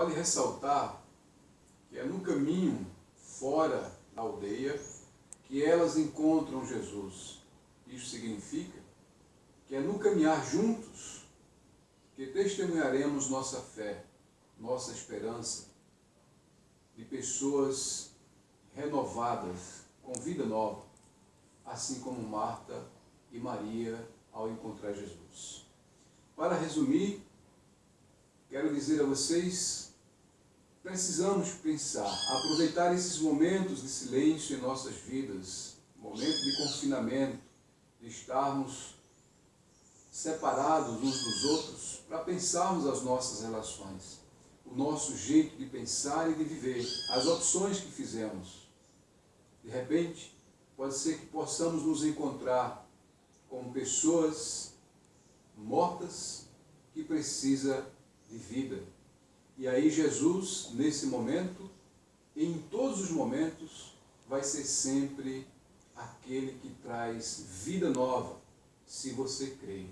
Vale ressaltar que é no caminho fora da aldeia que elas encontram Jesus. Isso significa que é no caminhar juntos que testemunharemos nossa fé, nossa esperança de pessoas renovadas, com vida nova, assim como Marta e Maria ao encontrar Jesus. Para resumir, quero dizer a vocês, precisamos pensar, aproveitar esses momentos de silêncio em nossas vidas, momento de confinamento, de estarmos separados uns dos outros, para pensarmos as nossas relações, o nosso jeito de pensar e de viver, as opções que fizemos. De repente, pode ser que possamos nos encontrar com pessoas mortas que precisa de vida. E aí Jesus, nesse momento, em todos os momentos, vai ser sempre aquele que traz vida nova, se você crê.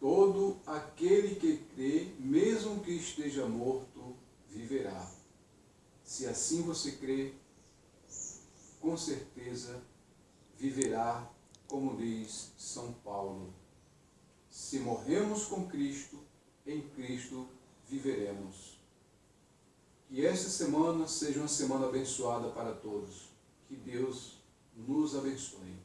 Todo aquele que crê, mesmo que esteja morto, viverá. Se assim você crê, com certeza viverá, como diz São Paulo. Se morremos com Cristo, em Cristo viveremos. Que esta semana seja uma semana abençoada para todos. Que Deus nos abençoe.